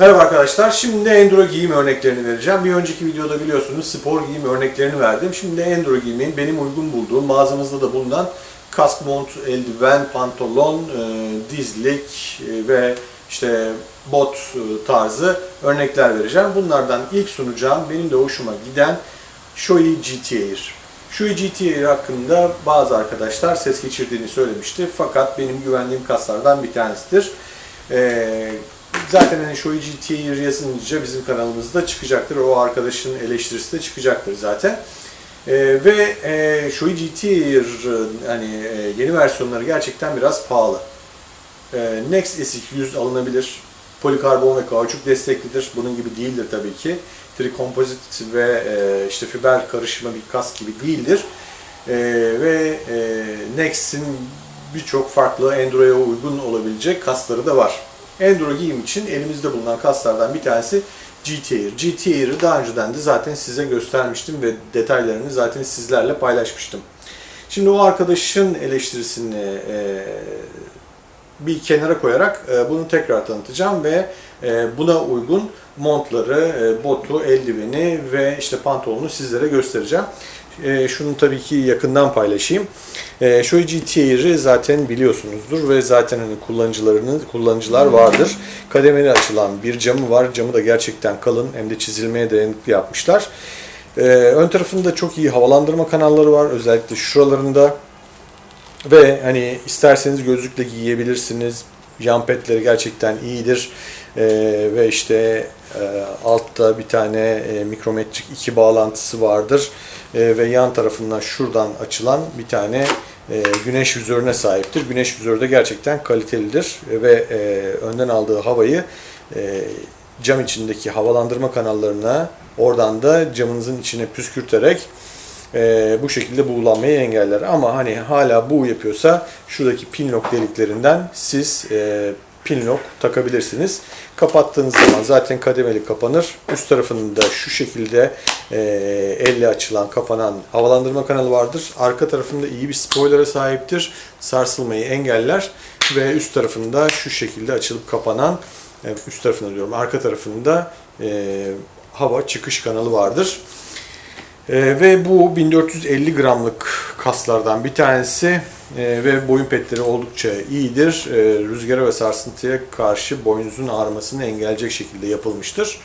Merhaba arkadaşlar. Şimdi de enduro giyim örneklerini vereceğim. Bir önceki videoda biliyorsunuz spor giyim örneklerini verdim. Şimdi de enduro giyimin benim uygun bulduğum mağazamızda da bulunan kask, mont, eldiven, pantolon, e, dizlik e, ve işte bot e, tarzı örnekler vereceğim. Bunlardan ilk sunacağım benim de hoşuma giden Shoei GT Air. Shoei GT Air hakkında bazı arkadaşlar ses geçirdiğini söylemişti. Fakat benim güvendiğim kaslardan bir tanesidir. Ee, zaten hani Shoei GT Air yazınca bizim kanalımızda çıkacaktır. O arkadaşın eleştirisi de çıkacaktır zaten. Ee, ve e, Shoei GT hani e, yeni versiyonları gerçekten biraz pahalı. Ee, Next SX100 alınabilir. Polikarbon ve kauçuk desteklidir. Bunun gibi değildir tabii ki. Trikompozit ve e, işte fiber karışımı bir kask gibi değildir. E, ve e, Next'in birçok farklı Enduro'ya uygun olabilecek kasları da var. Enduro giyim için elimizde bulunan kaslardan bir tanesi GT Air. GT Air'ı daha önceden de zaten size göstermiştim ve detaylarını zaten sizlerle paylaşmıştım. Şimdi o arkadaşın eleştirisini e, bir kenara koyarak e, bunu tekrar tanıtacağım ve buna uygun montları, e, botu, eldiveni ve işte pantolonu sizlere göstereceğim. E, şunu tabii ki yakından paylaşayım. E, Shoei zaten biliyorsunuzdur ve zaten hani kullanıcılar vardır. Kademeli açılan bir camı var. Camı da gerçekten kalın hem de çizilmeye dayanıklı yapmışlar. E, ön tarafında çok iyi havalandırma kanalları var. Özellikle şuralarında ve hani isterseniz gözlükle giyebilirsiniz. Jump padleri gerçekten iyidir. Ee, ve işte e, altta bir tane e, mikrometrik iki bağlantısı vardır. E, ve yan tarafından şuradan açılan bir tane e, güneş vizörüne sahiptir. Güneş vizörü de gerçekten kalitelidir. E, ve e, önden aldığı havayı e, cam içindeki havalandırma kanallarına oradan da camınızın içine püskürterek e, bu şekilde buğulanmayı engeller. Ama hani hala bu yapıyorsa şuradaki pin lock deliklerinden siz e, pin lock takabilirsiniz. Kapattığınız zaman zaten kademeli kapanır. Üst tarafında şu şekilde e, elle açılan kapanan havalandırma kanalı vardır. Arka tarafında iyi bir spoiler'a sahiptir. Sarsılmayı engeller ve üst tarafında şu şekilde açılıp kapanan e, üst tarafında diyorum arka tarafında e, hava çıkış kanalı vardır. Ee, ve bu 1450 gramlık kaslardan bir tanesi Ee, ve boyun petleri oldukça iyidir. Ee, rüzgara ve sarsıntıya karşı boynunuzun ağrımasını engelleyecek şekilde yapılmıştır.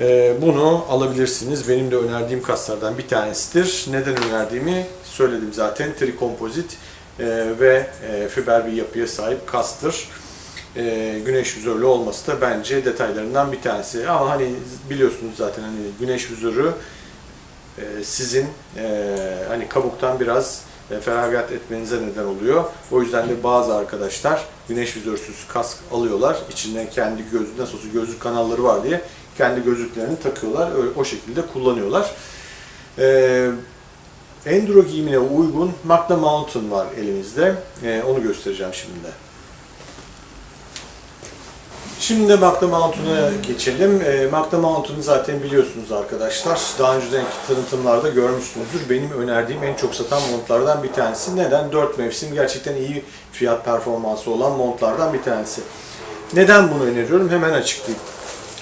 Ee, bunu alabilirsiniz. Benim de önerdiğim kaslardan bir tanesidir. Neden önerdiğimi söyledim zaten. Trikompozit e, ve e, fiber bir yapıya sahip kastır. E, güneş vizörlü olması da bence detaylarından bir tanesi. Ama hani biliyorsunuz zaten hani güneş vizörü e, sizin e, hani kabuktan biraz e, feragat etmenize neden oluyor. O yüzden de bazı arkadaşlar güneş vizörsüz kask alıyorlar. İçinden kendi gözlük nasıl olsa gözlük kanalları var diye kendi gözlüklerini takıyorlar. Öyle, o şekilde kullanıyorlar. E, Enduro giyimine uygun Magna Mountain var elimizde. E, onu göstereceğim şimdi de. Şimdi Magna Mountain'a geçelim. E, Magna Mountain'ı zaten biliyorsunuz arkadaşlar. Daha önceki tanıtımlarda görmüşsünüzdür. Benim önerdiğim en çok satan montlardan bir tanesi. Neden? 4 mevsim gerçekten iyi fiyat performansı olan montlardan bir tanesi. Neden bunu öneriyorum? Hemen açıklayayım.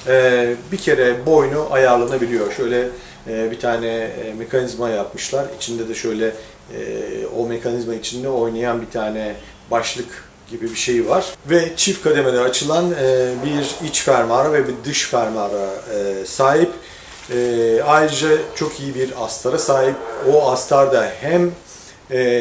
E, bir kere boynu ayarlanabiliyor. Şöyle e, bir tane e, mekanizma yapmışlar. İçinde de şöyle e, o mekanizma içinde oynayan bir tane başlık gibi bir şey var. Ve çift kademede açılan e, bir iç fermuara ve bir dış fermuara e, sahip. E, ayrıca çok iyi bir astara sahip. O astar da hem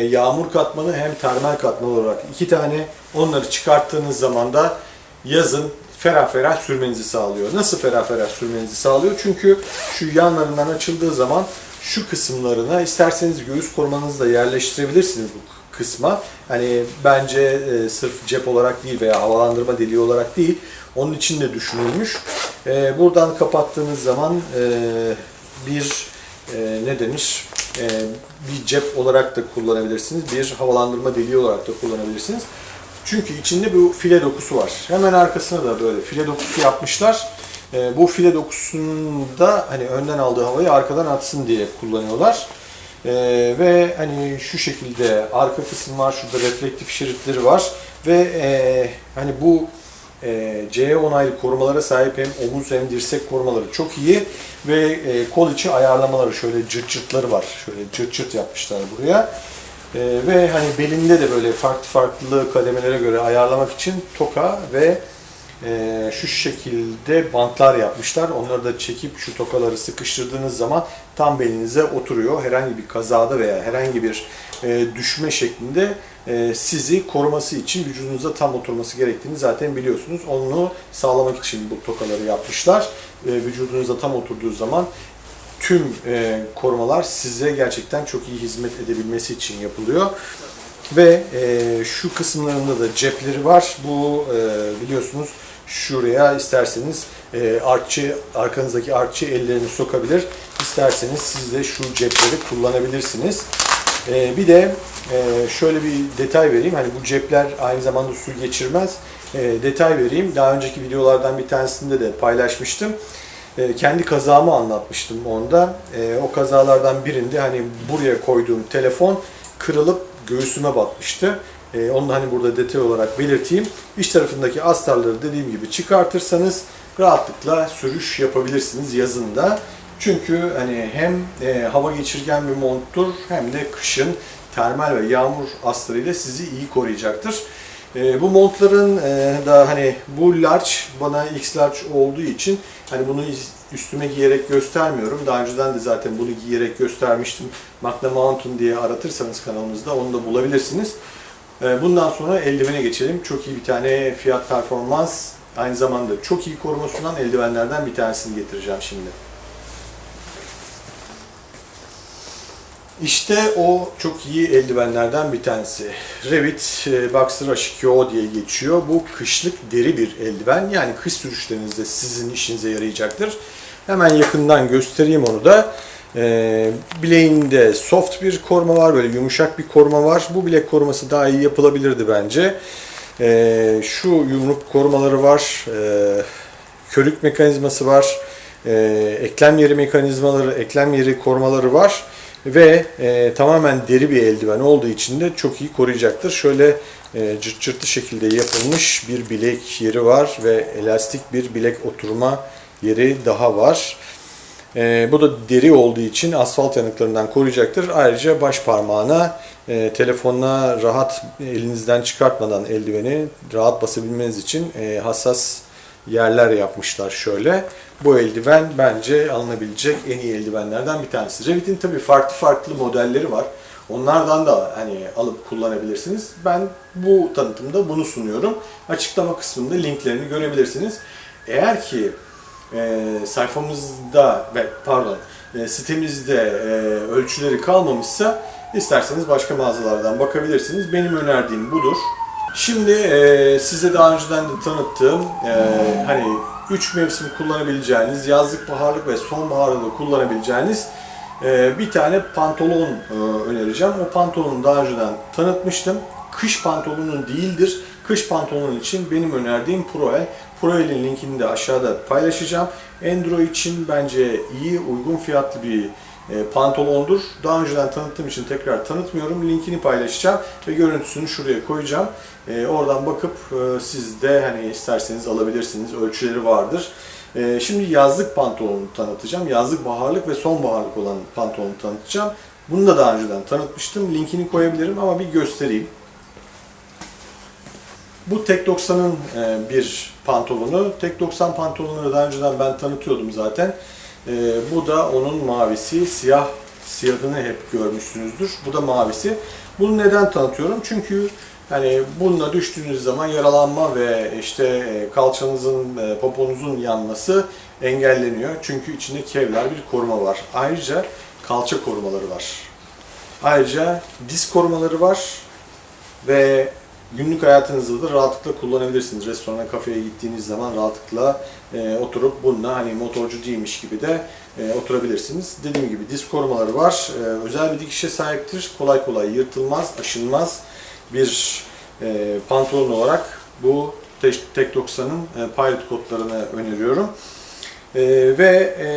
yağmur katmanı hem termal katmanı olarak iki tane onları çıkarttığınız zaman da yazın ferah ferah sürmenizi sağlıyor. Nasıl ferah ferah sürmenizi sağlıyor? Çünkü şu yanlarından açıldığı zaman şu kısımlarına isterseniz göğüs korumanızı da yerleştirebilirsiniz bu kısma. Hani bence e, sırf cep olarak değil veya havalandırma deliği olarak değil, onun için de düşünülmüş. E, buradan kapattığınız zaman e, bir e, ne denir? E, bir cep olarak da kullanabilirsiniz, bir havalandırma deliği olarak da kullanabilirsiniz. Çünkü içinde bu file dokusu var. Hemen arkasına da böyle file dokusu yapmışlar. E, bu file dokusunu da hani önden aldığı havayı arkadan atsın diye kullanıyorlar. Ee, ve hani şu şekilde arka kısım var, şurada reflektif şeritleri var ve e, hani bu e, CE onaylı korumalara sahip hem omuz hem dirsek korumaları çok iyi ve e, kol içi ayarlamaları şöyle cırt cırtları var. Şöyle cırt cırt yapmışlar buraya. E, ve hani belinde de böyle farklı farklı kademelere göre ayarlamak için toka ve e, şu şekilde bantlar yapmışlar. Onları da çekip şu tokaları sıkıştırdığınız zaman tam belinize oturuyor. Herhangi bir kazada veya herhangi bir e, düşme şeklinde e, sizi koruması için vücudunuza tam oturması gerektiğini zaten biliyorsunuz. Onu sağlamak için bu tokaları yapmışlar. E, vücudunuza tam oturduğu zaman tüm e, korumalar size gerçekten çok iyi hizmet edebilmesi için yapılıyor. Ve e, şu kısımlarında da cepleri var. Bu e, biliyorsunuz şuraya isterseniz e, artçı, arkanızdaki artçı ellerini sokabilir. İsterseniz siz de şu cepleri kullanabilirsiniz. E, bir de e, şöyle bir detay vereyim. Hani bu cepler aynı zamanda su geçirmez. E, detay vereyim. Daha önceki videolardan bir tanesinde de paylaşmıştım. E, kendi kazamı anlatmıştım onda. E, o kazalardan birinde hani buraya koyduğum telefon kırılıp göğsüme batmıştı. E, onu da hani burada detay olarak belirteyim. İç tarafındaki astarları dediğim gibi çıkartırsanız rahatlıkla sürüş yapabilirsiniz yazında. Çünkü hani hem e, hava geçirgen bir monttur hem de kışın termal ve yağmur astarıyla sizi iyi koruyacaktır. E, bu montların e, da hani bu large bana X large olduğu için hani bunu üstüme giyerek göstermiyorum. Daha önceden de zaten bunu giyerek göstermiştim. Magna Mountain diye aratırsanız kanalımızda onu da bulabilirsiniz. E, bundan sonra eldivene geçelim. Çok iyi bir tane fiyat performans aynı zamanda çok iyi koruma sunan eldivenlerden bir tanesini getireceğim şimdi. İşte o çok iyi eldivenlerden bir tanesi. Revit e, Boxer H2O diye geçiyor. Bu kışlık deri bir eldiven. Yani kış sürüşlerinizde sizin işinize yarayacaktır. Hemen yakından göstereyim onu da. E, bileğinde soft bir koruma var, böyle yumuşak bir koruma var. Bu bilek koruması daha iyi yapılabilirdi bence. E, şu yumruk korumaları var, e, körük mekanizması var, e, eklem yeri mekanizmaları, eklem yeri korumaları var ve e, tamamen deri bir eldiven olduğu için de çok iyi koruyacaktır. Şöyle e, cırt cırtlı şekilde yapılmış bir bilek yeri var ve elastik bir bilek oturma yeri daha var. E, bu da deri olduğu için asfalt yanıklarından koruyacaktır. Ayrıca baş parmağına e, telefonuna rahat elinizden çıkartmadan eldiveni rahat basabilmeniz için e, hassas yerler yapmışlar şöyle. Bu eldiven bence alınabilecek en iyi eldivenlerden bir tanesi. Revit'in tabii farklı farklı modelleri var. Onlardan da hani alıp kullanabilirsiniz. Ben bu tanıtımda bunu sunuyorum. Açıklama kısmında linklerini görebilirsiniz. Eğer ki e, sayfamızda ve pardon e, sitemizde e, ölçüleri kalmamışsa isterseniz başka mağazalardan bakabilirsiniz. Benim önerdiğim budur. Şimdi e, size daha önceden de tanıttığım e, hani 3 mevsim kullanabileceğiniz, yazlık, baharlık ve sonbaharda da kullanabileceğiniz e, bir tane pantolon e, önereceğim. O pantolonu daha önceden tanıtmıştım. Kış pantolonu değildir. Kış pantolonun için benim önerdiğim Proel. Proel'in linkini de aşağıda paylaşacağım. Enduro için bence iyi, uygun fiyatlı bir e, pantolondur. Daha önceden tanıttığım için tekrar tanıtmıyorum. Linkini paylaşacağım ve görüntüsünü şuraya koyacağım. E, oradan bakıp e, siz de hani isterseniz alabilirsiniz. Ölçüleri vardır. Şimdi yazlık pantolonu tanıtacağım. Yazlık baharlık ve sonbaharlık olan pantolonu tanıtacağım. Bunu da daha önceden tanıtmıştım. Linkini koyabilirim ama bir göstereyim. Bu Tek 90'ın bir pantolonu. Tek 90 pantolonları daha önceden ben tanıtıyordum zaten. E, bu da onun mavisi. Siyah siyahını hep görmüşsünüzdür. Bu da mavisi. Bunu neden tanıtıyorum? Çünkü hani bununla düştüğünüz zaman yaralanma ve işte e, kalçanızın, e, poponuzun yanması engelleniyor. Çünkü içinde kevlar bir koruma var. Ayrıca kalça korumaları var. Ayrıca diz korumaları var ve günlük hayatınızda da rahatlıkla kullanabilirsiniz. Restorana, kafeye gittiğiniz zaman rahatlıkla e, oturup bununla hani motorcu değilmiş gibi de e, oturabilirsiniz. Dediğim gibi diz korumaları var. E, özel bir dikişe sahiptir. Kolay kolay yırtılmaz, aşınmaz bir e, pantolon olarak bu Tek 90'ın e, pilot kodlarını öneriyorum. E, ve e,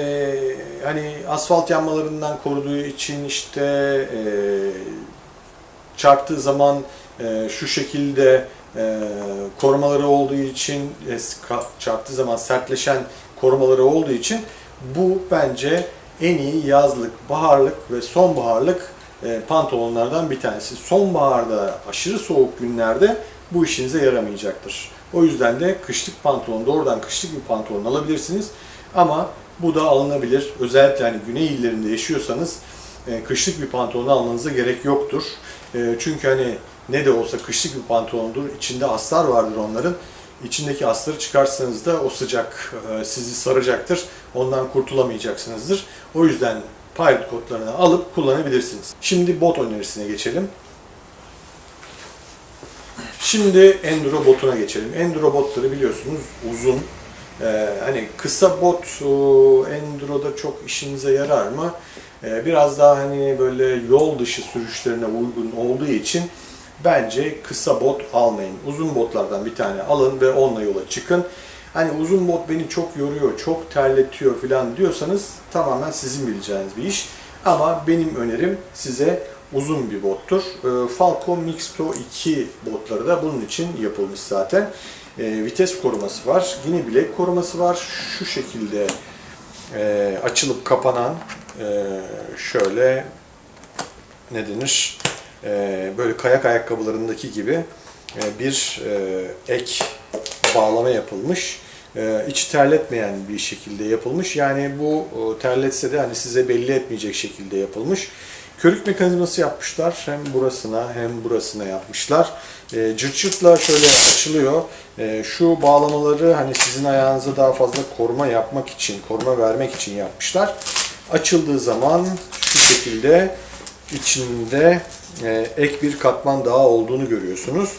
hani asfalt yanmalarından koruduğu için işte e, çarptığı zaman e, şu şekilde e, korumaları olduğu için e, çarptığı zaman sertleşen korumaları olduğu için bu bence en iyi yazlık, baharlık ve sonbaharlık e, pantolonlardan bir tanesi. Sonbaharda aşırı soğuk günlerde bu işinize yaramayacaktır. O yüzden de kışlık pantolon, doğrudan kışlık bir pantolon alabilirsiniz. Ama bu da alınabilir. Özellikle hani güney illerinde yaşıyorsanız kışlık bir pantolon almanıza gerek yoktur. Çünkü hani ne de olsa kışlık bir pantolondur. İçinde astar vardır onların. İçindeki astarı çıkarsanız da o sıcak e, sizi saracaktır. Ondan kurtulamayacaksınızdır. O yüzden pilot kodlarını alıp kullanabilirsiniz. Şimdi bot önerisine geçelim. Şimdi enduro botuna geçelim. Enduro botları biliyorsunuz uzun. Ee, hani kısa bot o, enduroda çok işinize yarar mı? Ee, biraz daha hani böyle yol dışı sürüşlerine uygun olduğu için bence kısa bot almayın. Uzun botlardan bir tane alın ve onunla yola çıkın. Hani uzun bot beni çok yoruyor, çok terletiyor falan diyorsanız tamamen sizin bileceğiniz bir iş. Ama benim önerim size uzun bir bottur. Ee, Falcon Mixto 2 botları da bunun için yapılmış zaten. Ee, vites koruması var, yine bilek koruması var. Şu şekilde e, açılıp kapanan e, şöyle ne denir? E, böyle kayak ayakkabılarındaki gibi e, bir e, ek bağlama yapılmış. E, terletmeyen bir şekilde yapılmış. Yani bu e, terletse de hani size belli etmeyecek şekilde yapılmış. Körük mekanizması yapmışlar. Hem burasına hem burasına yapmışlar. E, şöyle açılıyor. Şu bağlamaları hani sizin ayağınıza daha fazla koruma yapmak için, koruma vermek için yapmışlar. Açıldığı zaman şu şekilde içinde e, ek bir katman daha olduğunu görüyorsunuz.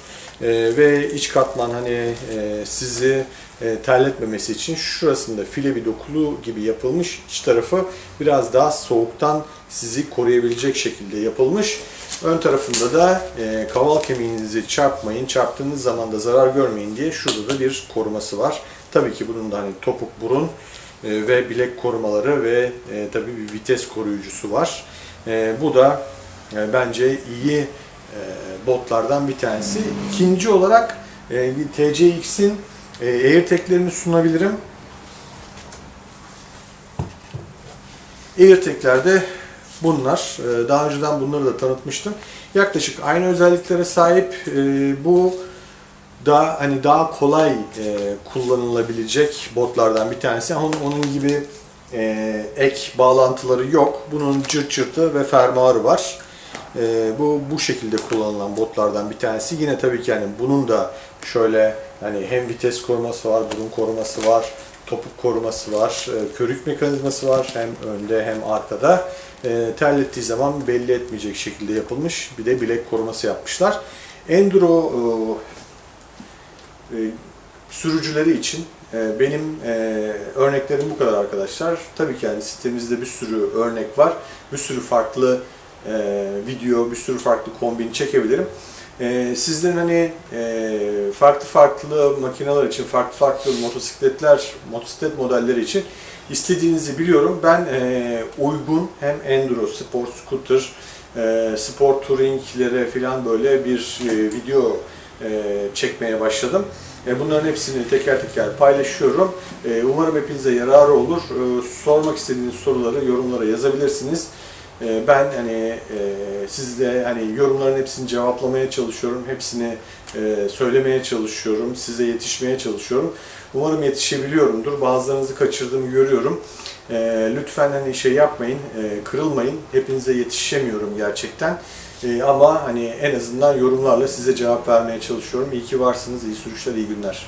E, ve iç katman hani e, sizi e, terletmemesi için şurasında file bir dokulu gibi yapılmış. İç tarafı biraz daha soğuktan sizi koruyabilecek şekilde yapılmış. Ön tarafında da e, kaval kemiğinizi çarpmayın, çarptığınız zaman da zarar görmeyin diye şurada da bir koruması var. Tabii ki bunun da hani topuk burun e, ve bilek korumaları ve e, tabii bir vites koruyucusu var. E, bu da e, bence iyi e, botlardan bir tanesi. İkinci olarak e, TCX'in e, AirTag'lerini sunabilirim. AirTag'ler de bunlar. E, Daha önceden bunları da tanıtmıştım. Yaklaşık aynı özelliklere sahip. E, Bu da hani daha kolay e, kullanılabilecek botlardan bir tanesi. Ama onun gibi e, ek bağlantıları yok. Bunun cırt cırtı ve fermuarı var. E, bu bu şekilde kullanılan botlardan bir tanesi. Yine tabii ki yani bunun da şöyle hani hem vites koruması var, burun koruması var, topuk koruması var, e, körük mekanizması var hem önde hem arkada. E, terlettiği zaman belli etmeyecek şekilde yapılmış. Bir de bilek koruması yapmışlar. Enduro e, e, sürücüleri için benim e, örneklerim bu kadar arkadaşlar. Tabii ki yani sitemizde bir sürü örnek var. Bir sürü farklı e, video, bir sürü farklı kombin çekebilirim. E, sizlerin hani farklı farklı makineler için, farklı farklı motosikletler, motosiklet modelleri için istediğinizi biliyorum. Ben uygun hem enduro, spor, scooter, spor touringlere falan böyle bir video çekmeye başladım. Bunların hepsini teker teker paylaşıyorum. E, Umarım hepinize yararı olur. E, Sormak istediğiniz soruları yorumlara yazabilirsiniz. E, Ben hani e, sizle hani yorumların hepsini cevaplamaya çalışıyorum. Hepsini e, söylemeye çalışıyorum. Size yetişmeye çalışıyorum. Umarım yetişebiliyorumdur. Bazılarınızı kaçırdığımı görüyorum. Lütfen hani şey yapmayın, e, kırılmayın. Hepinize yetişemiyorum gerçekten. E, Ama hani en azından yorumlarla size cevap vermeye çalışıyorum. İyi ki varsınız. İyi sürüşler, iyi günler.